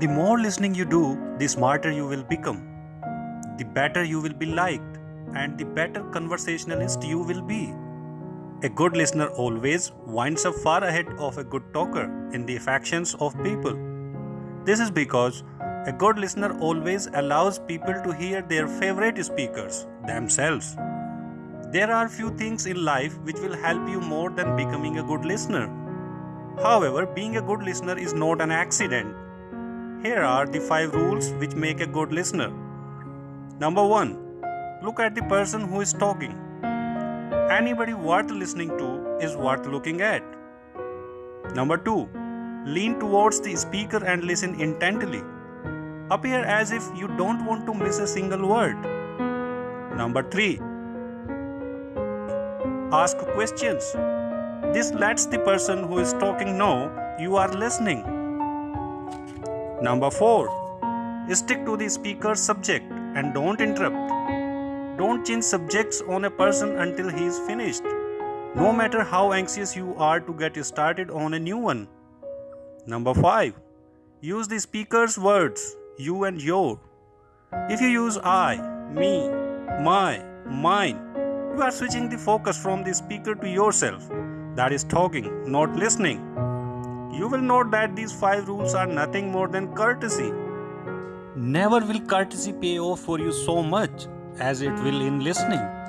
The more listening you do, the smarter you will become. The better you will be liked, and the better conversationalist you will be. A good listener always winds up far ahead of a good talker in the affections of people. This is because a good listener always allows people to hear their favorite speakers themselves. There are few things in life which will help you more than becoming a good listener. However, being a good listener is not an accident. Here are the 5 rules which make a good listener. Number 1. Look at the person who is talking. Anybody worth listening to is worth looking at. Number 2. Lean towards the speaker and listen intently. Appear as if you don't want to miss a single word. Number 3. Ask questions. This lets the person who is talking know you are listening. Number 4. Stick to the speaker's subject and don't interrupt. Don't change subjects on a person until he is finished, no matter how anxious you are to get started on a new one. Number 5. Use the speaker's words, you and your. If you use I, me, my, mine, you are switching the focus from the speaker to yourself, that is talking, not listening. You will note that these five rules are nothing more than courtesy. Never will courtesy pay off for you so much as it will in listening.